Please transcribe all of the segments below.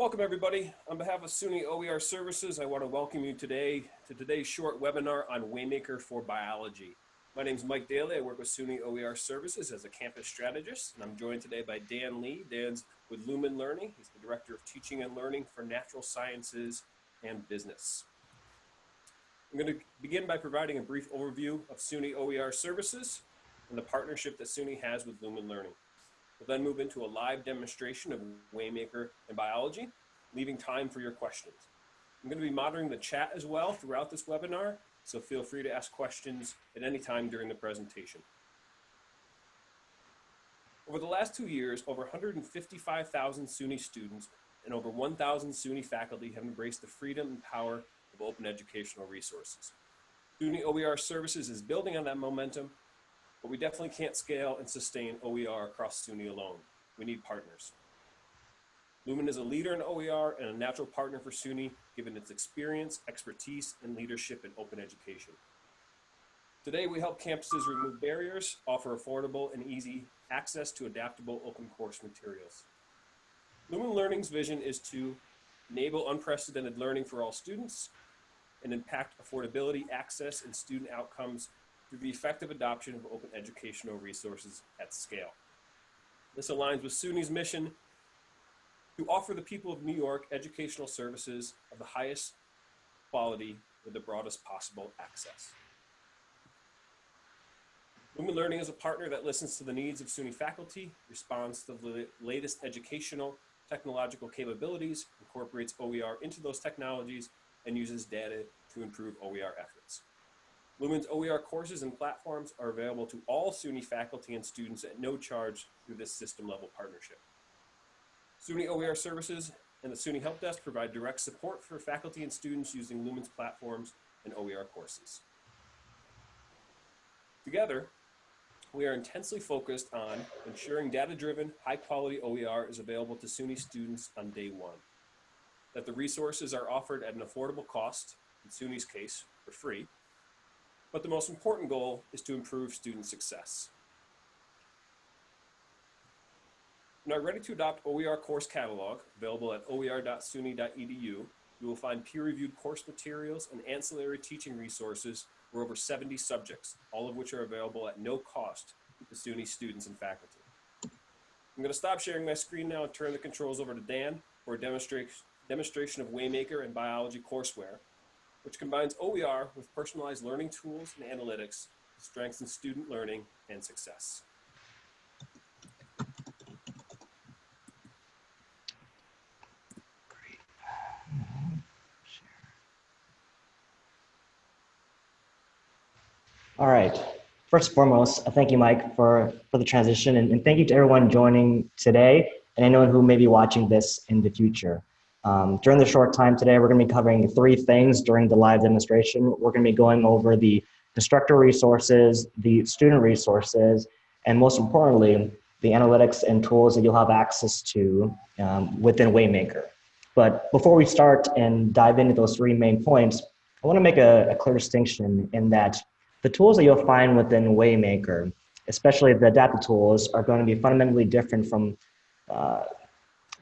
Welcome everybody. On behalf of SUNY OER Services, I want to welcome you today to today's short webinar on Waymaker for Biology. My name is Mike Daly. I work with SUNY OER Services as a campus strategist, and I'm joined today by Dan Lee. Dan's with Lumen Learning. He's the Director of Teaching and Learning for Natural Sciences and Business. I'm going to begin by providing a brief overview of SUNY OER Services and the partnership that SUNY has with Lumen Learning. We'll then move into a live demonstration of Waymaker and biology, leaving time for your questions. I'm going to be monitoring the chat as well throughout this webinar, so feel free to ask questions at any time during the presentation. Over the last two years, over 155,000 SUNY students and over 1,000 SUNY faculty have embraced the freedom and power of open educational resources. SUNY OER Services is building on that momentum but we definitely can't scale and sustain OER across SUNY alone. We need partners. Lumen is a leader in OER and a natural partner for SUNY, given its experience, expertise, and leadership in open education. Today, we help campuses remove barriers, offer affordable and easy access to adaptable open course materials. Lumen Learning's vision is to enable unprecedented learning for all students and impact affordability, access, and student outcomes through the effective adoption of open educational resources at scale. This aligns with SUNY's mission to offer the people of New York educational services of the highest quality with the broadest possible access. Lumen Learning is a partner that listens to the needs of SUNY faculty, responds to the latest educational technological capabilities, incorporates OER into those technologies, and uses data to improve OER efforts. Lumen's OER courses and platforms are available to all SUNY faculty and students at no charge through this system level partnership. SUNY OER services and the SUNY Help Desk provide direct support for faculty and students using Lumen's platforms and OER courses. Together, we are intensely focused on ensuring data-driven, high-quality OER is available to SUNY students on day one, that the resources are offered at an affordable cost, in SUNY's case, for free, but the most important goal is to improve student success. In our Ready to Adopt OER course catalog, available at oer.suny.edu, you will find peer-reviewed course materials and ancillary teaching resources for over 70 subjects, all of which are available at no cost to SUNY students and faculty. I'm going to stop sharing my screen now and turn the controls over to Dan for a demonstration of Waymaker and biology courseware, which combines OER with personalized learning tools and analytics to strengthen student learning and success. All right. First and foremost, thank you, Mike, for, for the transition, and, and thank you to everyone joining today and anyone who may be watching this in the future. Um, during the short time today, we're going to be covering three things during the live demonstration. We're going to be going over the instructor resources, the student resources, and most importantly, the analytics and tools that you'll have access to um, within Waymaker. But before we start and dive into those three main points, I want to make a, a clear distinction in that the tools that you'll find within Waymaker, especially the data tools, are going to be fundamentally different from uh,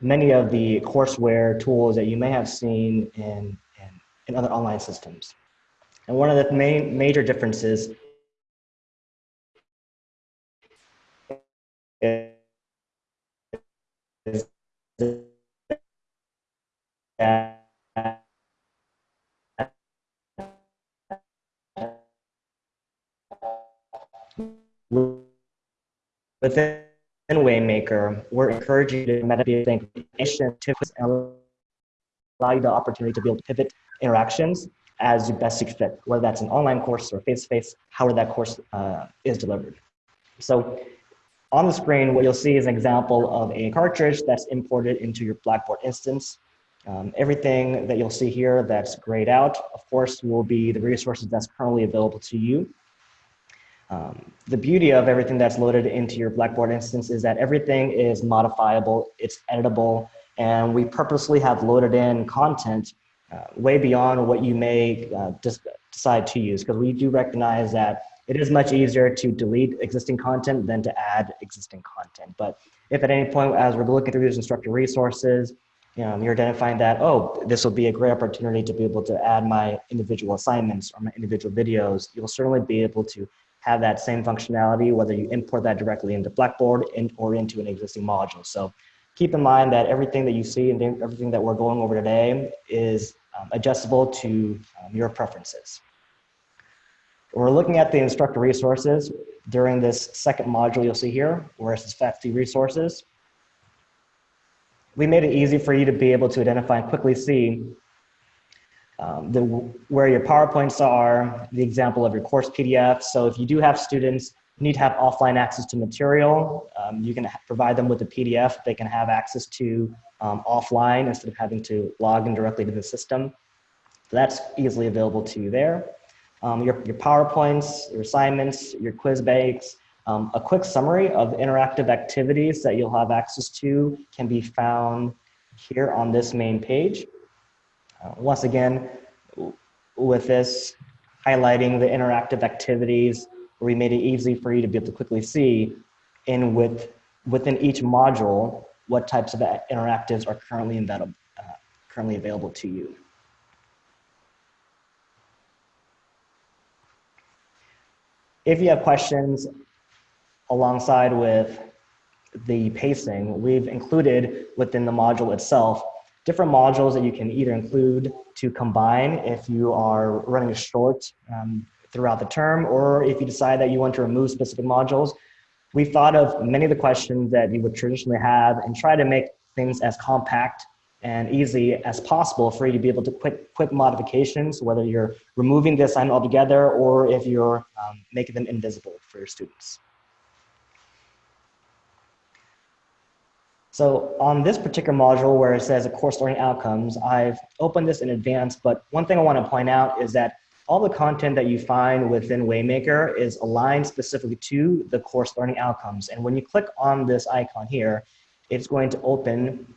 many of the courseware tools that you may have seen in, in, in other online systems. And one of the main major differences is within and Waymaker, we're encouraging you to meditate think and allow you the opportunity to be able to pivot interactions as you best see fit, whether that's an online course or face-to-face, however that course uh, is delivered. So on the screen, what you'll see is an example of a cartridge that's imported into your Blackboard instance. Um, everything that you'll see here that's grayed out, of course, will be the resources that's currently available to you. Um, the beauty of everything that's loaded into your Blackboard instance is that everything is modifiable, it's editable, and we purposely have loaded in content uh, way beyond what you may uh, decide to use because we do recognize that it is much easier to delete existing content than to add existing content. But if at any point as we're looking through these instructor resources you know, you're identifying that, oh, this will be a great opportunity to be able to add my individual assignments or my individual videos, you'll certainly be able to have that same functionality, whether you import that directly into Blackboard in, or into an existing module. So keep in mind that everything that you see and everything that we're going over today is um, adjustable to um, your preferences. We're looking at the instructor resources. During this second module you'll see here, where it says faculty resources, we made it easy for you to be able to identify and quickly see um, the, where your PowerPoints are, the example of your course PDF. So if you do have students need to have offline access to material, um, you can provide them with a PDF they can have access to um, offline instead of having to log in directly to the system. So that's easily available to you there. Um, your, your PowerPoints, your assignments, your quiz banks, um, a quick summary of interactive activities that you'll have access to can be found here on this main page. Uh, once again, with this highlighting the interactive activities, we made it easy for you to be able to quickly see in with, within each module what types of interactives are currently, embedded, uh, currently available to you. If you have questions alongside with the pacing, we've included within the module itself different modules that you can either include to combine if you are running short um, throughout the term, or if you decide that you want to remove specific modules. We've thought of many of the questions that you would traditionally have and try to make things as compact and easy as possible for you to be able to quick quick modifications, whether you're removing the assignment altogether or if you're um, making them invisible for your students. So on this particular module where it says a course learning outcomes, I've opened this in advance, but one thing I want to point out is that all the content that you find within Waymaker is aligned specifically to the course learning outcomes. And when you click on this icon here, it's going to open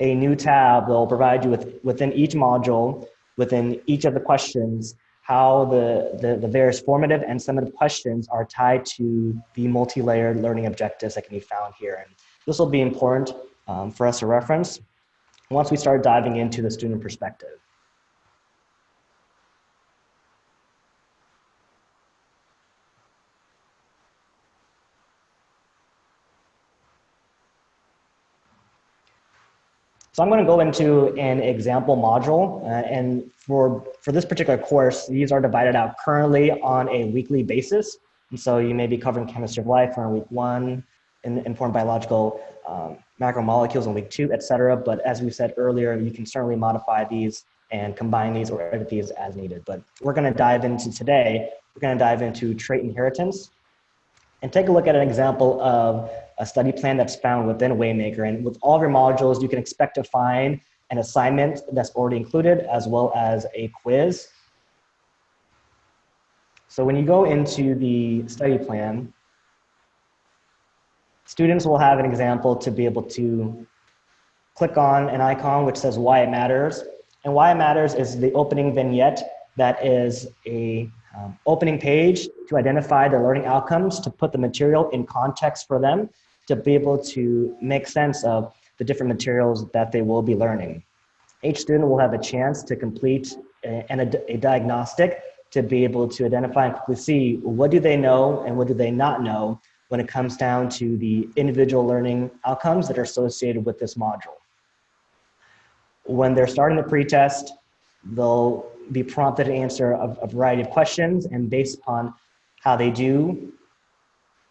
a new tab that will provide you with within each module, within each of the questions, how the, the, the various formative and summative questions are tied to the multi-layered learning objectives that can be found here. And this will be important um, for us to reference once we start diving into the student perspective. So I'm going to go into an example module, uh, and for, for this particular course, these are divided out currently on a weekly basis. And so you may be covering chemistry of life on week one, in, informed biological um, macromolecules in week two, et cetera. But as we said earlier, you can certainly modify these and combine these or edit these as needed. But we're gonna dive into today, we're gonna dive into trait inheritance and take a look at an example of a study plan that's found within Waymaker. And with all of your modules, you can expect to find an assignment that's already included as well as a quiz. So when you go into the study plan, Students will have an example to be able to click on an icon which says why it matters. And why it matters is the opening vignette that is a um, opening page to identify the learning outcomes, to put the material in context for them, to be able to make sense of the different materials that they will be learning. Each student will have a chance to complete a, a, a diagnostic to be able to identify and quickly see what do they know and what do they not know when it comes down to the individual learning outcomes that are associated with this module. When they're starting the pretest, they'll be prompted to answer a, a variety of questions and based upon how they do,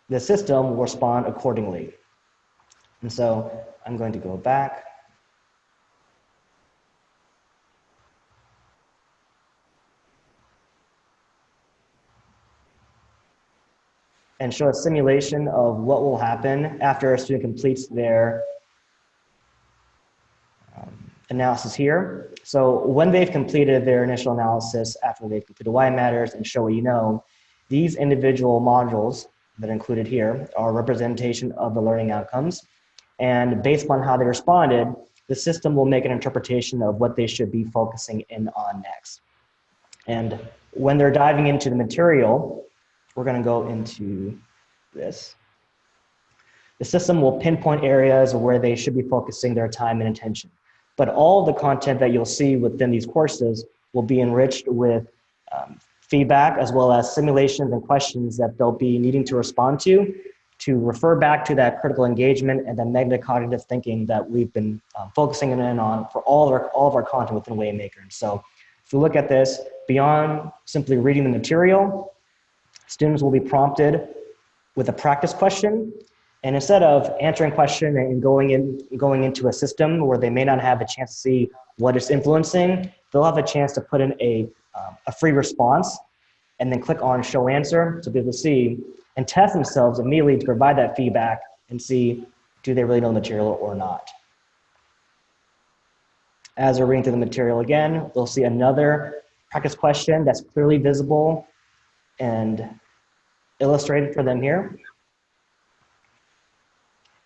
the system will respond accordingly. And so I'm going to go back and show a simulation of what will happen after a student completes their um, analysis here. So when they've completed their initial analysis after they've completed why it matters and show what you know, these individual modules that are included here are representation of the learning outcomes. And based upon how they responded, the system will make an interpretation of what they should be focusing in on next. And when they're diving into the material, we're going to go into this. The system will pinpoint areas where they should be focusing their time and attention. But all the content that you'll see within these courses will be enriched with um, feedback as well as simulations and questions that they'll be needing to respond to to refer back to that critical engagement and the metacognitive thinking that we've been um, focusing in on for all of our, all of our content within Waymaker. And so if we look at this, beyond simply reading the material, students will be prompted with a practice question. And instead of answering question and going in, going into a system where they may not have a chance to see what it's influencing, they'll have a chance to put in a, um, a free response and then click on show answer to be able to see and test themselves immediately to provide that feedback and see do they really know the material or not. As they're reading through the material again, they'll see another practice question that's clearly visible and illustrated for them here.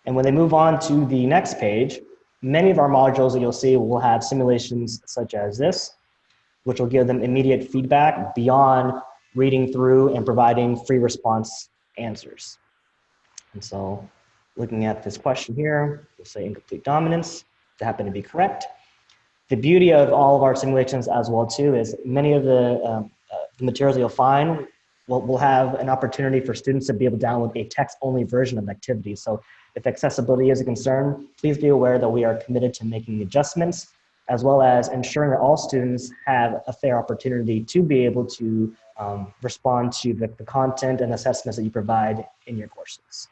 And when they move on to the next page, many of our modules that you'll see will have simulations such as this, which will give them immediate feedback beyond reading through and providing free response answers. And so looking at this question here, we'll say incomplete dominance to happen to be correct. The beauty of all of our simulations as well too is many of the, um, uh, the materials you'll find will, will have an opportunity for students to be able to download a text-only version of activities. So if accessibility is a concern, please be aware that we are committed to making adjustments as well as ensuring that all students have a fair opportunity to be able to um, respond to the, the, content and assessments that you provide in your courses.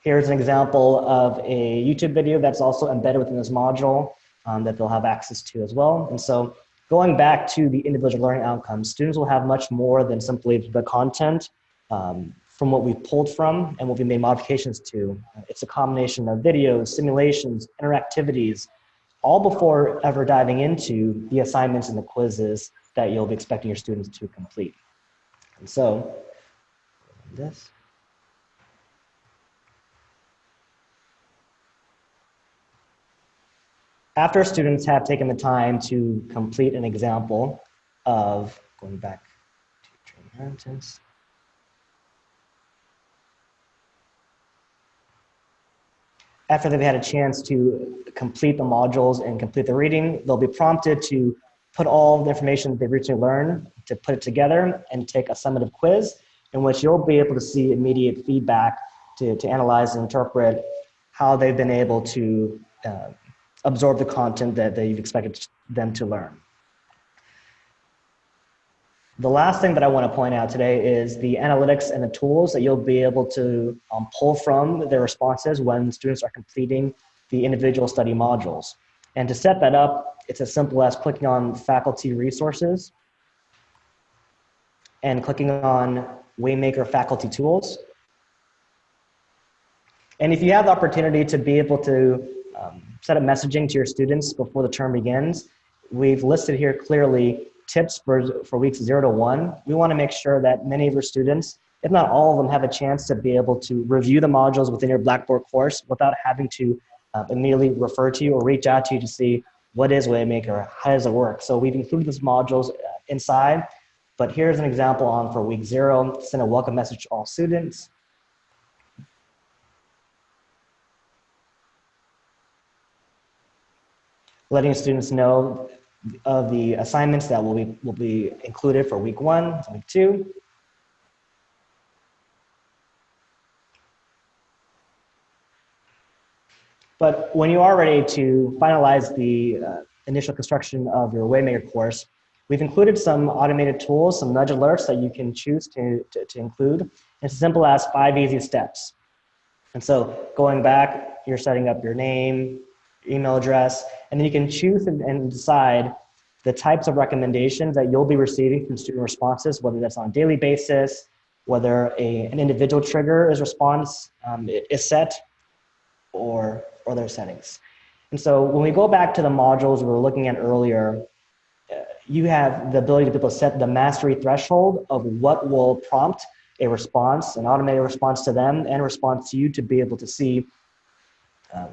Here's an example of a YouTube video that's also embedded within this module um, that they'll have access to as well. And so going back to the individual learning outcomes, students will have much more than simply the content um, from what we pulled from and what we made modifications to. It's a combination of videos, simulations, interactivities, all before ever diving into the assignments and the quizzes that you'll be expecting your students to complete. And so, this. After students have taken the time to complete an example of, going back to trait inheritance, after they've had a chance to complete the modules and complete the reading, they'll be prompted to put all the information they've recently learned, to put it together and take a summative quiz in which you'll be able to see immediate feedback to, to analyze and interpret how they've been able to uh, absorb the content that, that you've expected them to learn. The last thing that I want to point out today is the analytics and the tools that you'll be able to um, pull from their responses when students are completing the individual study modules. And to set that up, it's as simple as clicking on faculty resources and clicking on Waymaker faculty tools. And if you have the opportunity to be able to um, set up messaging to your students before the term begins, we've listed here clearly tips for, for weeks zero to one. We wanna make sure that many of your students, if not all of them, have a chance to be able to review the modules within your Blackboard course without having to uh, immediately refer to you or reach out to you to see what is Waymaker, how does it work. So we've included these modules uh, inside, but here's an example on for week zero, send a welcome message to all students. Letting students know of the assignments that will be, will be included for week one, week two. But when you are ready to finalize the uh, initial construction of your Waymaker course, we've included some automated tools, some nudge alerts that you can choose to, to, to include. It's as simple as five easy steps. And so going back, you're setting up your name, email address, and then you can choose and, and decide the types of recommendations that you'll be receiving from student responses, whether that's on a daily basis, whether a, an individual trigger is response um, is set, or other settings. And so when we go back to the modules we were looking at earlier, uh, you have the ability to be able to set the mastery threshold of what will prompt a response, an automated response to them and response to you to be able to see uh,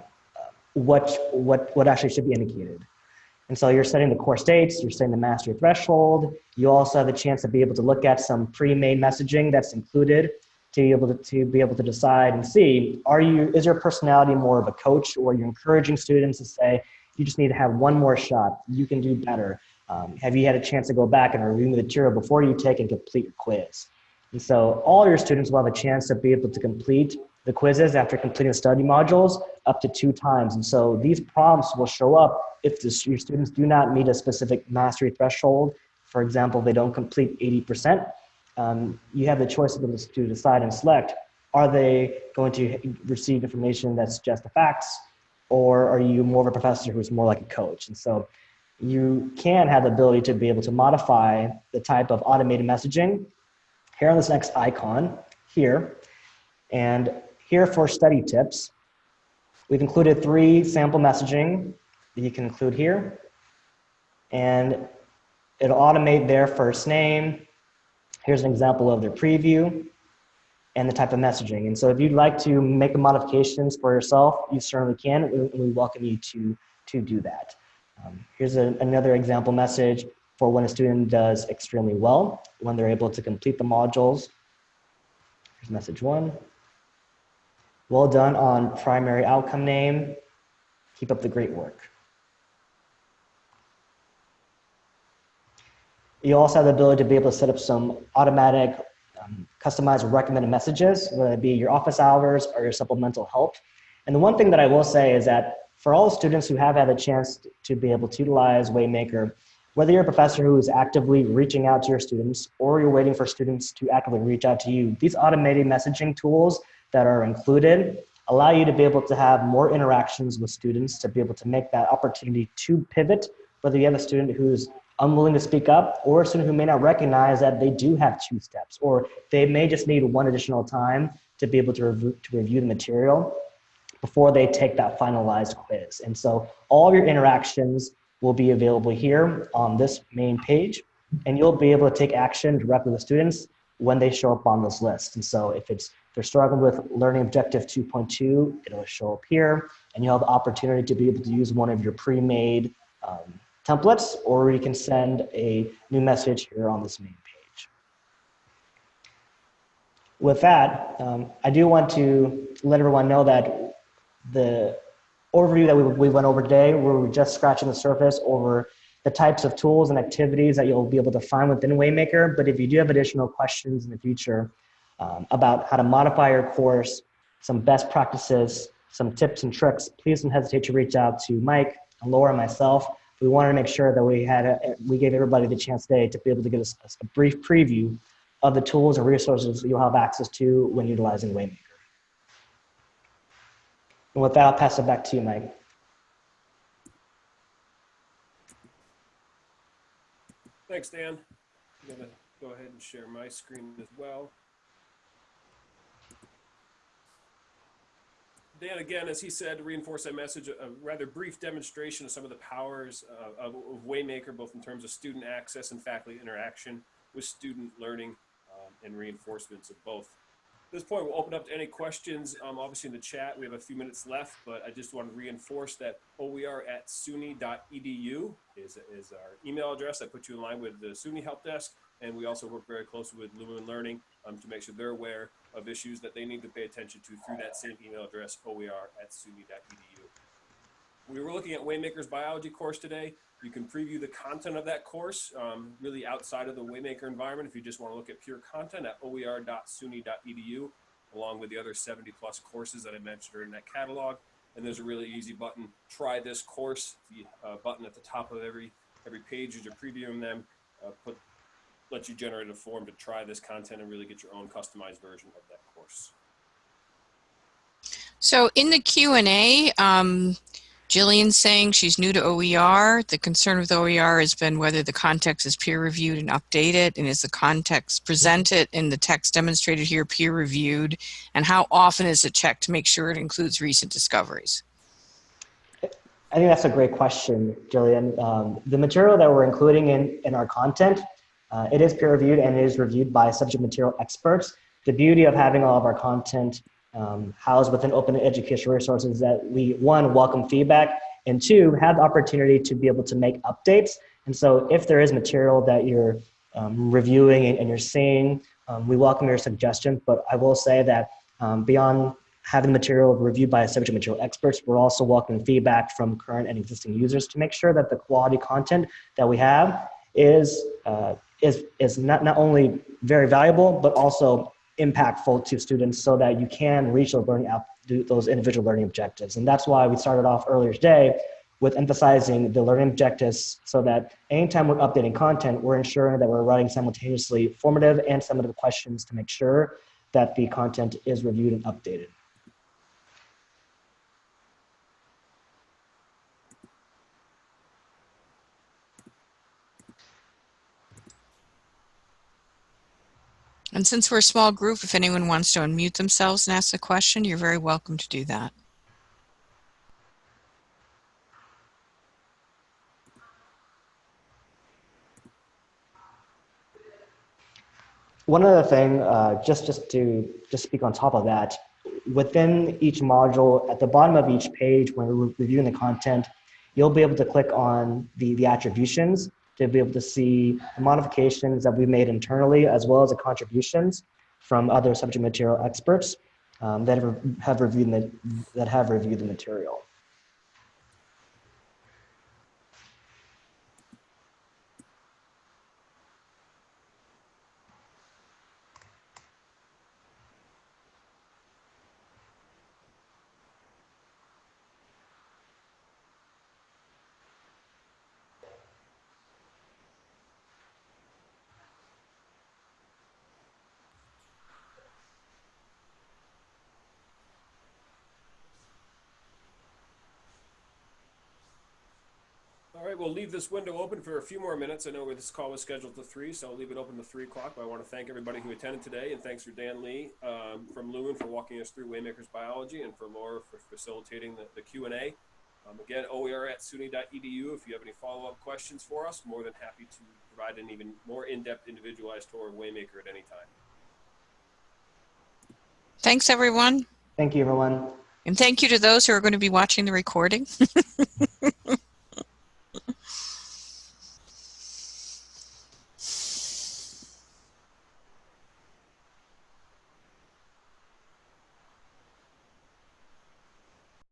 what, what, what actually should be indicated. And so you're setting the course dates, you're setting the mastery threshold. You also have the chance to be able to look at some pre-made messaging that's included to be able to, to be able to decide and see, are you, is your personality more of a coach or you're encouraging students to say, you just need to have one more shot, you can do better. Um, have you had a chance to go back and review the material before you take and complete your quiz? And so all your students will have a chance to be able to complete the quizzes after completing the study modules up to two times. And so these prompts will show up if the, your students do not meet a specific mastery threshold. For example, they don't complete 80%, um, you have the choice to, to decide and select, are they going to receive information that's just the facts, or are you more of a professor who's more like a coach? And so you can have the ability to be able to modify the type of automated messaging here on this next icon here. And here for study tips, we've included three sample messaging that you can include here. And it'll automate their first name, Here's an example of their preview and the type of messaging. And so if you'd like to make modifications for yourself, you certainly can, and we welcome you to, to do that. Um, here's a, another example message for when a student does extremely well, when they're able to complete the modules. Here's message one. Well done on primary outcome name. Keep up the great work. You also have the ability to be able to set up some automatic um, customized recommended messages, whether it be your office hours or your supplemental help. And the one thing that I will say is that for all students who have had a chance to be able to utilize Waymaker, whether you're a professor who is actively reaching out to your students or you're waiting for students to actively reach out to you, these automated messaging tools that are included allow you to be able to have more interactions with students to be able to make that opportunity to pivot, whether you have a student who's unwilling to speak up or a student who may not recognize that they do have two steps or they may just need one additional time to be able to, review, to review the material before they take that finalized quiz. And so all of your interactions will be available here on this main page and you'll be able to take action directly with students when they show up on this list. And so if it's they're struggling with learning objective 2.2, it'll show up here and you'll have the opportunity to be able to use one of your pre-made um, templates, or you can send a new message here on this main page. With that, um, I do want to let everyone know that the overview that we, we went over today, where we're just scratching the surface over the types of tools and activities that you'll be able to find within Waymaker. But if you do have additional questions in the future um, about how to modify your course, some best practices, some tips and tricks, please don't hesitate to reach out to Mike, and Laura, and myself we wanted to make sure that we had a, we gave everybody the chance today to be able to get us a, a brief preview of the tools and resources you'll have access to when utilizing Waymaker. And with that, I'll pass it back to you, Mike. Thanks, Dan. I'm gonna go ahead and share my screen as well. Dan, again, as he said, to reinforce that message, a rather brief demonstration of some of the powers uh, of, of, Waymaker, both in terms of student access and faculty interaction with student learning um, and reinforcements of both. At this point, we'll open up to any questions. Um, obviously in the chat, we have a few minutes left, but I just want to reinforce that OER at suny.edu is, is our email address. I put you in line with the SUNY Help Desk, and we also work very closely with Lumen Learning um, to make sure they're aware of issues that they need to pay attention to through that same email address, oer at suny.edu. We were looking at Waymaker's biology course today. You can preview the content of that course um, really outside of the Waymaker environment if you just want to look at pure content at oer.suny.edu along with the other 70 plus courses that I mentioned are in that catalog. And there's a really easy button, try this course, the uh, button at the top of every every page as you're previewing them, uh, put let you generate a form to try this content and really get your own customized version of that course. So in the Q&A, um, Jillian's saying she's new to OER. The concern with OER has been whether the context is peer reviewed and updated and is the context presented in the text demonstrated here peer reviewed and how often is it checked to make sure it includes recent discoveries? I think that's a great question, Jillian. Um, the material that we're including in, in our content uh, it is peer reviewed and it is reviewed by subject material experts. The beauty of having all of our content um, housed within open educational resources is that we, one, welcome feedback, and two, have the opportunity to be able to make updates. And so if there is material that you're um, reviewing and, you're seeing um, we welcome your suggestions, but I will say that um, beyond having material reviewed by subject material experts, we're also welcoming feedback from current and existing users to make sure that the quality content that we have is uh, is is not not only very valuable but also impactful to students, so that you can reach those learning out those individual learning objectives. And that's why we started off earlier today with emphasizing the learning objectives so that anytime we're updating content, we're ensuring that we're writing simultaneously formative and summative questions to make sure that the content is reviewed and updated. And since we're a small group, if anyone wants to unmute themselves and ask a question, you're very welcome to do that. One other thing, uh, just just to just speak on top of that, within each module, at the bottom of each page, when we're reviewing the content, you'll be able to click on the the attributions to be able to see the modifications that we made internally, as well as the contributions from other subject material experts um, that have, have reviewed the, that have reviewed the material. All right, we'll leave this window open for a few more minutes. I know this call was scheduled to three, so I'll leave it open to three o'clock. But I want to thank everybody who attended today, and thanks for Dan Lee um, from Lumen for walking us through Waymakers Biology, and for Laura for facilitating the, the Q and A. Um, again, OER at SUNY.edu. If you have any follow-up questions for us, more than happy to provide an even more in-depth, individualized tour of Waymaker at any time. Thanks, everyone. Thank you, everyone. And thank you to those who are going to be watching the recording.